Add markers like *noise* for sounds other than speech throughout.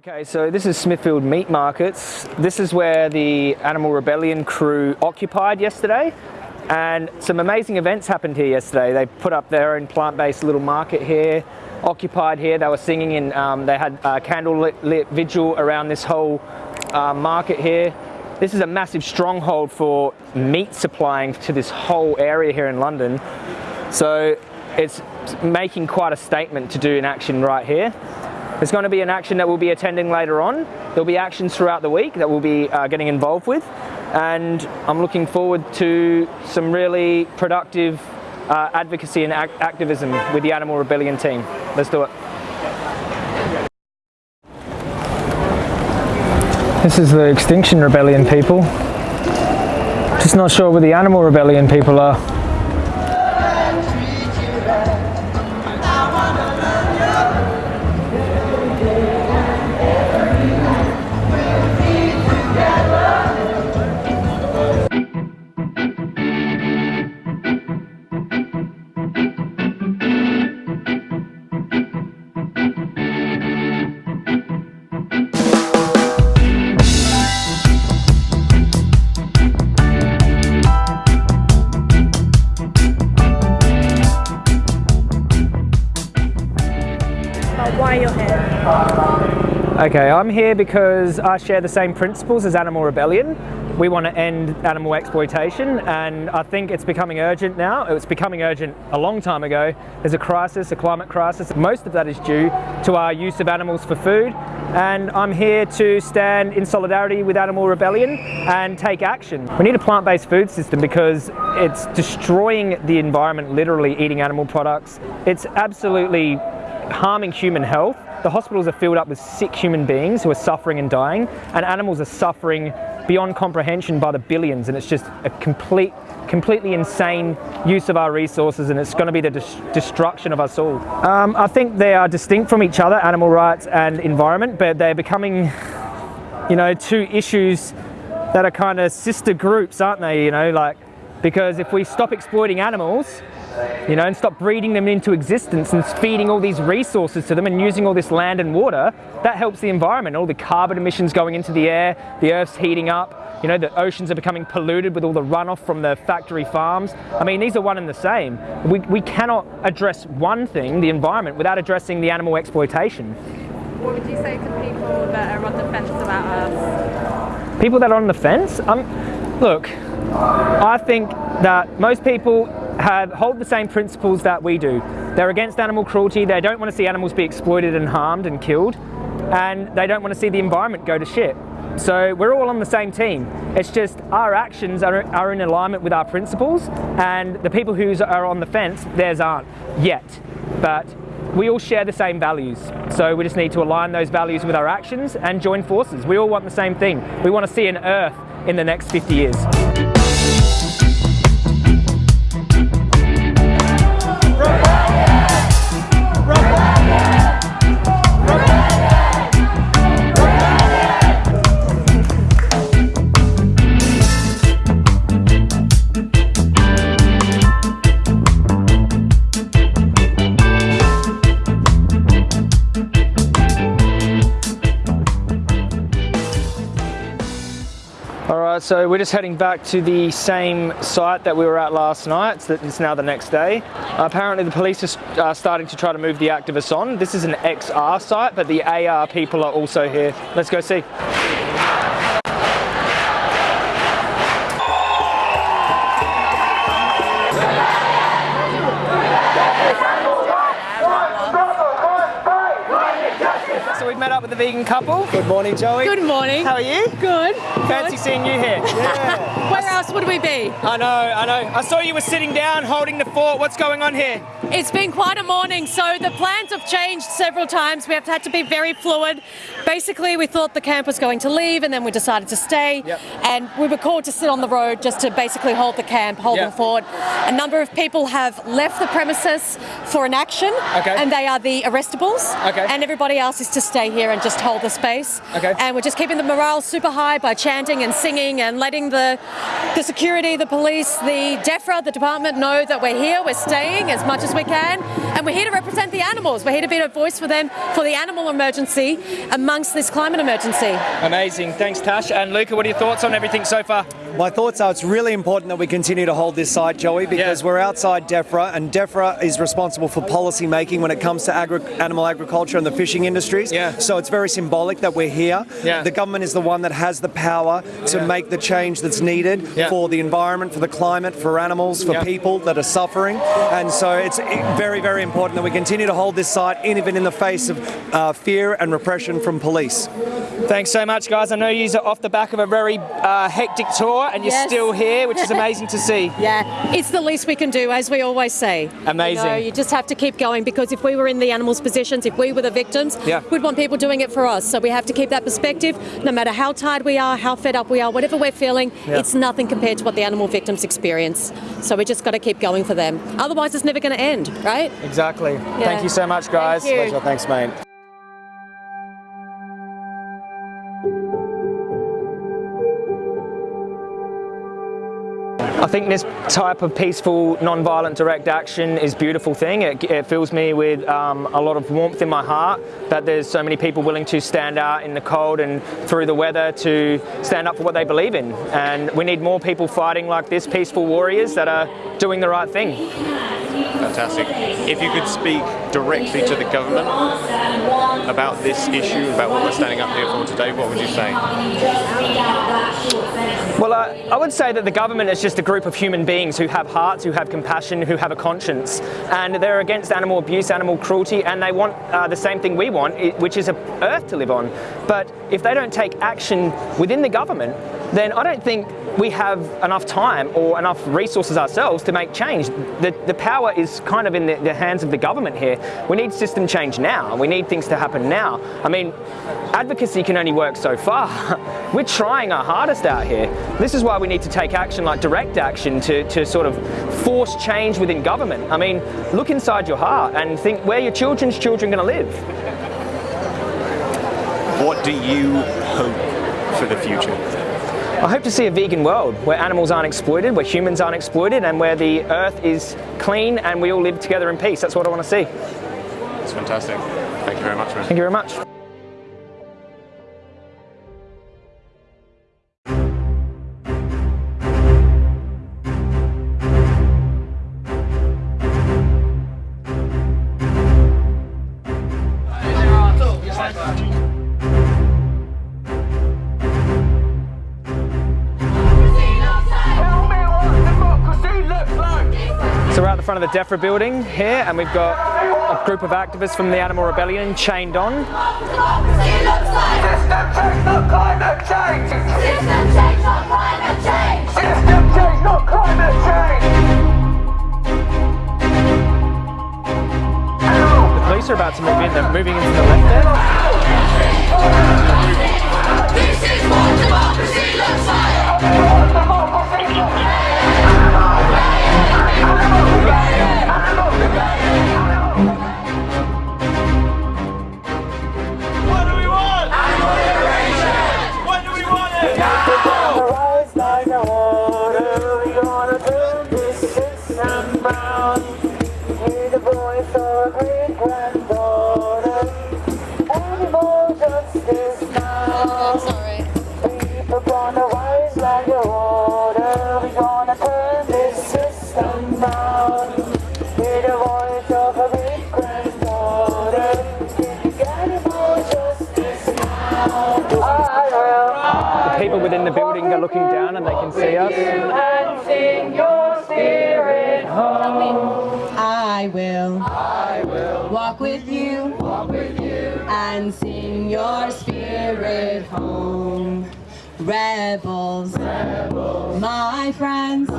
Okay, so this is Smithfield Meat Markets. This is where the Animal Rebellion crew occupied yesterday. And some amazing events happened here yesterday. They put up their own plant-based little market here, occupied here. They were singing and um, they had a candlelit lit vigil around this whole uh, market here. This is a massive stronghold for meat supplying to this whole area here in London. So it's making quite a statement to do an action right here. There's going to be an action that we'll be attending later on. There'll be actions throughout the week that we'll be uh, getting involved with. And I'm looking forward to some really productive uh, advocacy and ac activism with the Animal Rebellion team. Let's do it. This is the Extinction Rebellion people. Just not sure where the Animal Rebellion people are. Okay, I'm here because I share the same principles as Animal Rebellion. We want to end animal exploitation and I think it's becoming urgent now. It was becoming urgent a long time ago. There's a crisis, a climate crisis. Most of that is due to our use of animals for food and I'm here to stand in solidarity with Animal Rebellion and take action. We need a plant-based food system because it's destroying the environment, literally eating animal products. It's absolutely harming human health. The hospitals are filled up with sick human beings who are suffering and dying, and animals are suffering beyond comprehension by the billions, and it's just a complete, completely insane use of our resources, and it's going to be the destruction of us all. Um, I think they are distinct from each other, animal rights and environment, but they're becoming, you know, two issues that are kind of sister groups, aren't they? You know, like, because if we stop exploiting animals, you know, and stop breeding them into existence and feeding all these resources to them and using all this land and water, that helps the environment. All the carbon emissions going into the air, the earth's heating up, you know, the oceans are becoming polluted with all the runoff from the factory farms. I mean, these are one and the same. We, we cannot address one thing, the environment, without addressing the animal exploitation. What would you say to people that are on the fence about us? People that are on the fence? Um, look, I think that most people have, hold the same principles that we do. They're against animal cruelty, they don't want to see animals be exploited and harmed and killed, and they don't want to see the environment go to shit. So we're all on the same team. It's just our actions are, are in alignment with our principles, and the people who are on the fence, theirs aren't yet. But we all share the same values. So we just need to align those values with our actions and join forces. We all want the same thing. We want to see an Earth in the next 50 years. So we're just heading back to the same site that we were at last night. It's now the next day. Apparently the police are starting to try to move the activists on. This is an XR site, but the AR people are also here. Let's go see. Vegan couple. Good morning, Joey. Good morning. How are you? Good. Fancy Good. seeing you here. *laughs* Yeah. Where else would we be? I know, I know. I saw you were sitting down holding the fort. What's going on here? It's been quite a morning, so the plans have changed several times. We have had to be very fluid. Basically, we thought the camp was going to leave, and then we decided to stay. Yep. And we were called to sit on the road just to basically hold the camp, hold yep. the fort. A number of people have left the premises for an action, okay. and they are the arrestables. Okay. And everybody else is to stay here and just hold the space. Okay. And we're just keeping the morale super high by chanting and singing and letting the the security, the police, the DEFRA, the department know that we're here, we're staying as much as we we can. And we're here to represent the animals. We're here to be a voice for them for the animal emergency amongst this climate emergency. Amazing. Thanks, Tash. And Luca, what are your thoughts on everything so far? My thoughts are it's really important that we continue to hold this site, Joey, because Yeah. we're outside DEFRA, and DEFRA is responsible for policy making when it comes to agri- animal agriculture and the fishing industries. Yeah. So it's very symbolic that we're here. Yeah. The government is the one that has the power to Yeah. make the change that's needed Yeah. For the environment, for the climate, for animals, for Yeah. people that are suffering. And so it's very, very important that we continue to hold this site, even in the face of uh, fear and repression from police. Thanks so much, guys. I know you're off the back of a very uh, hectic tour and you're Yes. still here, which is amazing to see. *laughs* Yeah, it's the least we can do, as we always say. Amazing. You, know, you just have to keep going because if we were in the animals' positions, if we were the victims, Yeah. we'd want people doing it for us. So we have to keep that perspective. No matter how tired we are, how fed up we are, whatever we're feeling, Yeah. it's nothing compared to what the animal victims experience. So we just got to keep going for them. Otherwise, it's never going to end, right? Exactly. Yeah. Thank you so much, guys. Thank. Pleasure. Thanks, mate. Think this type of peaceful, non-violent direct action is a beautiful thing. It, it fills me with um, a lot of warmth in my heart that there's so many people willing to stand out in the cold and through the weather to stand up for what they believe in. And we need more people fighting like this, peaceful warriors that are doing the right thing. Fantastic. If you could speak directly to the government about this issue, about what we're standing up here for today, what would you say? Well, uh, I would say that the government is just a group of human beings who have hearts, who have compassion, who have a conscience, and they're against animal abuse, animal cruelty, and they want uh, the same thing we want, which is a earth to live on. But if they don't take action within the government, then I don't think we have enough time or enough resources ourselves to make change. The, the power is kind of in the, the hands of the government here. We need system change now. We need things to happen now. I mean, advocacy can only work so far. *laughs* We're trying our hardest out here. This is why we need to take action like direct action to, to sort of force change within government. I mean, look inside your heart and think where your children's children going to live. What do you hope for the future? I hope to see a vegan world where animals aren't exploited, where humans aren't exploited, and where the earth is clean and we all live together in peace. That's what I want to see. It's fantastic. Thank you very much, man. Thank you very much. So we're at the front of the DEFRA building here, and we've got a group of activists from the Animal Rebellion chained on. The police are about to move in. They're moving into the left there. Within the are looking down and they can see us. and sing your spirit home. I will. Walk with you. And sing your spirit home. Rebels. My friends.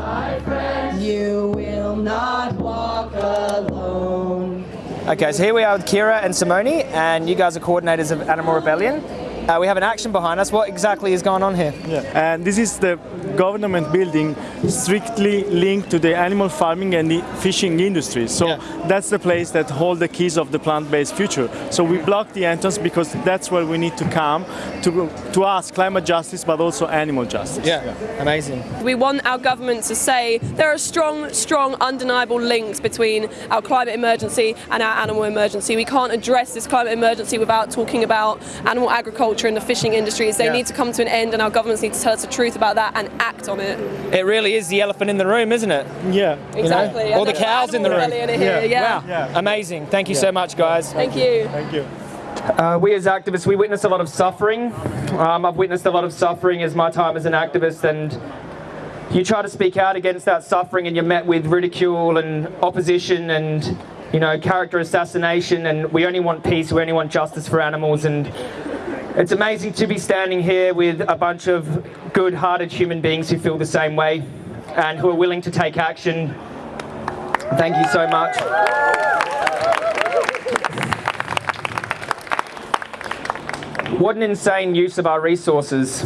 You will not walk alone. Okay, so here we are with Kira and Simone, and you guys are coordinators of Animal Rebellion. Uh, we have an action behind us. What exactly is going on here? Yeah. And this is the government building strictly linked to the animal farming and the fishing industry. So that's the place that hold the keys of the plant-based future. So we block the entrance because that's where we need to come to, to ask climate justice, but also animal justice. Yeah, amazing. We want our government to say there are strong, strong, undeniable links between our climate emergency and our animal emergency. We can't address this climate emergency without talking about animal agriculture and the fishing industries. They Yeah. need to come to an end, and our governments need to tell us the truth about that and act on it. It really is the elephant in the room, isn't it? Yeah. You know? Exactly. All the cows in the room. animal rebellion here, yeah. Wow. Amazing. Thank you so much, guys. Thank you. Thank you. Uh, we as activists, we witness a lot of suffering. Um, I've witnessed a lot of suffering as my time as an activist, and you try to speak out against that suffering, and you're met with ridicule and opposition, and you know character assassination. And we only want peace. We only want justice for animals. And it's amazing to be standing here with a bunch of good-hearted human beings who feel the same way, and who are willing to take action. Thank you so much. What an insane use of our resources.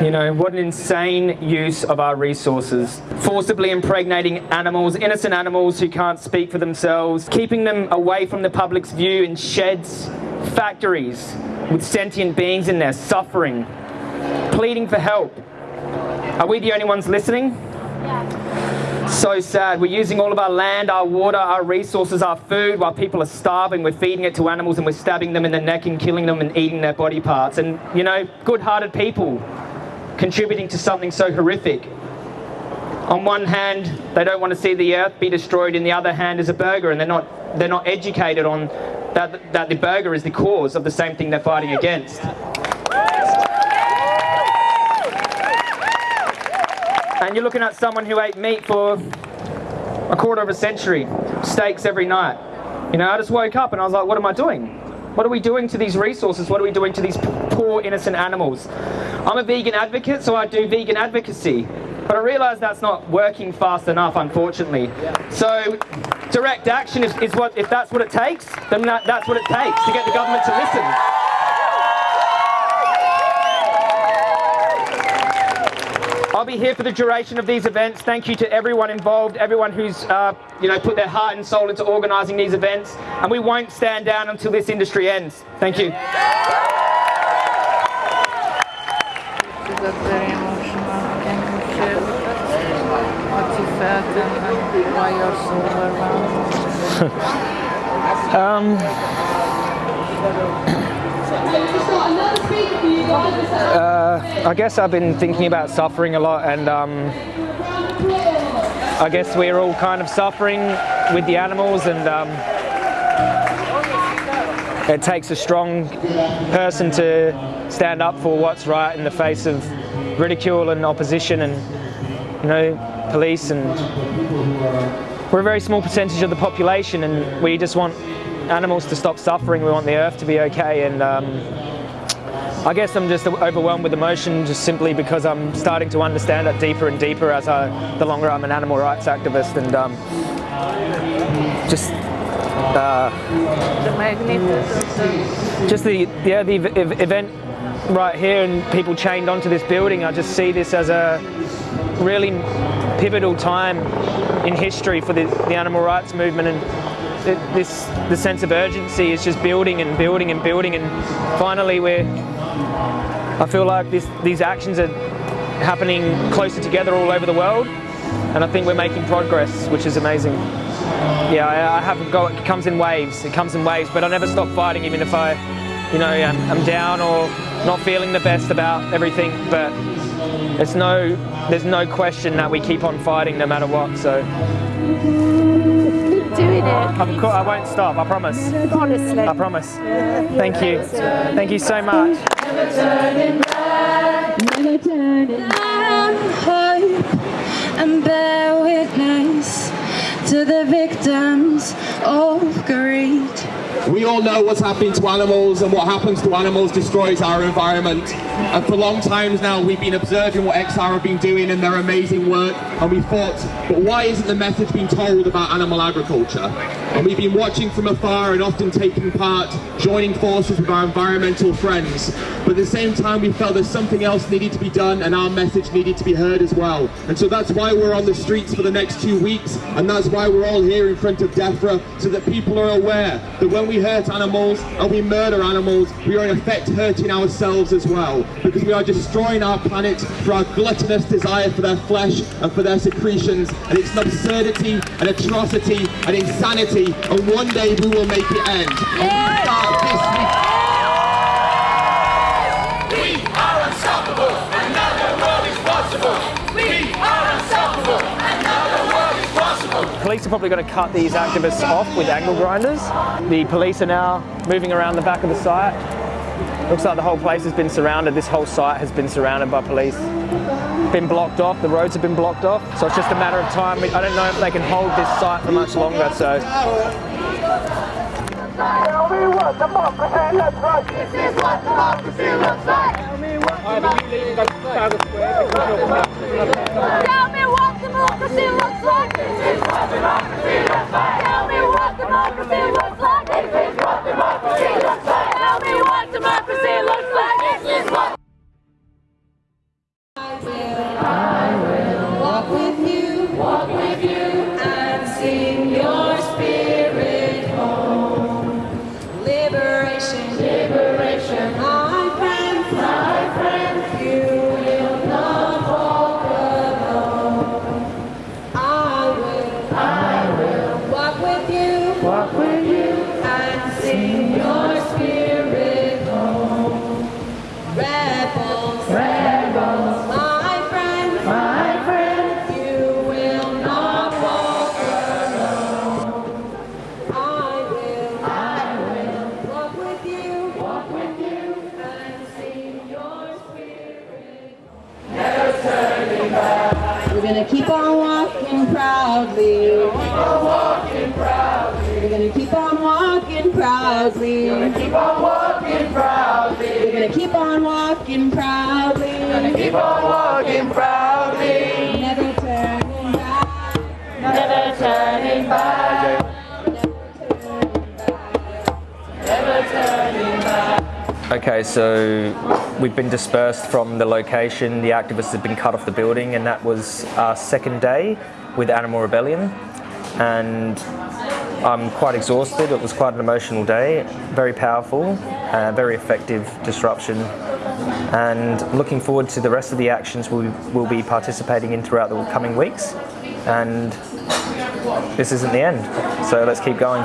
You know, what an insane use of our resources. Forcibly impregnating animals, innocent animals who can't speak for themselves, keeping them away from the public's view in sheds, factories, with sentient beings in there suffering, pleading for help. Are we the only ones listening? So sad. We're using all of our land, our water, our resources, our food while people are starving. We're feeding it to animals and we're stabbing them in the neck and killing them and eating their body parts. And, you know, good hearted people contributing to something so horrific. On one hand, they don't want to see the earth be destroyed. In the other hand, is a burger, and they're not they're not educated on that that the burger is the cause of the same thing they're fighting against. And you're looking at someone who ate meat for a quarter of a century, steaks every night. You know, I just woke up and I was like, what am I doing? What are we doing to these resources? What are we doing to these poor, innocent animals? I'm a vegan advocate, so I do vegan advocacy. But I realise that's not working fast enough, unfortunately. So, direct action is, is what, if that's what it takes, then that, that's what it takes to get the government to listen. I'll be here for the duration of these events. Thank you to everyone involved, everyone who's uh, you know put their heart and soul into organising these events, and we won't stand down until this industry ends. Thank you. Is that very emotional? Can you share with us what you felt and, and overwhelmed? *coughs* Uh, I guess I've been thinking about suffering a lot, and um, I guess we're all kind of suffering with the animals, and um, it takes a strong person to stand up for what's right in the face of ridicule and opposition, and you know, police, and we're a very small percentage of the population, and we just want animals to stop suffering. We want the earth to be okay, and um, I guess I'm just overwhelmed with emotion just simply because I'm starting to understand it deeper and deeper as I, the longer I'm an animal rights activist and um, just uh, just the yeah the ev- ev- event right here and people chained onto this building. I just see this as a really pivotal time in history for the, the animal rights movement and this the sense of urgency is just building and building and building and finally we're I feel like this, these actions are happening closer together all over the world and I think we're making progress which is amazing. Yeah, I, I have got it comes in waves. It comes in waves, but I never stop fighting, even if I, you know, I'm, I'm down or not feeling the best about everything. But it's no, there's no question that we keep on fighting no matter what. So keep doing it. of course, I won't stop. I promise. Honestly. I promise. Thank you. Thank you so much. Never turning back, hope and bear witness to the victims of greed. We all know what's happening to animals and what happens to animals destroys our environment. And for long times now we've been observing what XR have been doing and their amazing work and we thought, but why isn't the message being told about animal agriculture? And we've been watching from afar and often taking part, joining forces with our environmental friends. But at the same time, we felt there's something else needed to be done and our message needed to be heard as well. And so that's why we're on the streets for the next two weeks. And that's why we're all here in front of DEFRA, so that people are aware that when we hurt animals and we murder animals, we are in effect hurting ourselves as well. Because we are destroying our planet for our gluttonous desire for their flesh and for their secretions. And it's an absurdity, an atrocity, an insanity. And one day we will make it end. And we start this week. We are unstoppable. Another world is possible. We are unstoppable. Another world is possible. Police are probably going to cut these activists off with angle grinders. The police are now moving around the back of the site. Looks like the whole place has been surrounded. This whole site has been surrounded by police. Been blocked off, the roads have been blocked off. So it's just a matter of time. I don't know if they can hold this site for much longer. So Tell me what democracy looks like. This is what democracy looks like. Tell me what democracy looks like. Walk with you, and sing proudly. We're gonna keep on walking proudly. We're gonna keep on walking proudly. We're gonna keep on walking proudly. Never turning back. Never turning back. Never turning back. Okay, so we've been dispersed from the location. The activists have been cut off the building, and that was our second day with Animal Rebellion. And I'm quite exhausted. It was quite an emotional day, very powerful, uh, very effective disruption. And looking forward to the rest of the actions we will be participating in throughout the coming weeks. And this isn't the end, so let's keep going.